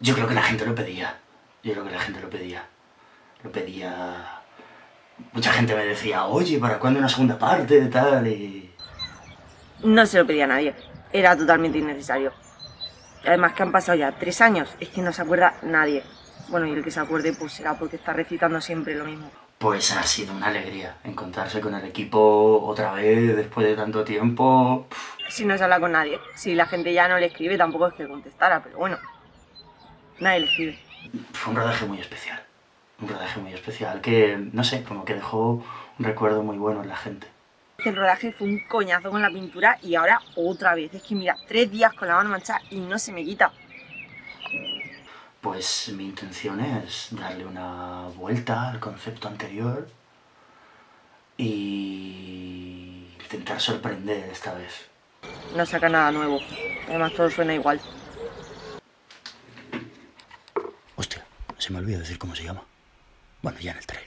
Yo creo que la gente lo pedía. Yo creo que la gente lo pedía. Lo pedía... Mucha gente me decía, oye, ¿para cuándo una segunda parte? Tal, y... No se lo pedía a nadie. Era totalmente innecesario. Además que han pasado ya tres años, es que no se acuerda nadie. Bueno, y el que se acuerde pues será porque está recitando siempre lo mismo. Pues ha sido una alegría encontrarse con el equipo otra vez después de tanto tiempo. Si no se habla con nadie, si la gente ya no le escribe tampoco es que contestara, pero bueno, nadie le. Fue un rodaje muy especial, un rodaje muy especial que, no sé, como que dejó un recuerdo muy bueno en la gente. El rodaje fue un coñazo con la pintura y ahora otra vez. Es que mira, tres días con la mano manchada y no se me quita. Pues mi intención es darle una vuelta al concepto anterior y intentar sorprender esta vez. No saca nada nuevo, además todo suena igual. Se me olvidó decir cómo se llama. Bueno, ya en el trailer.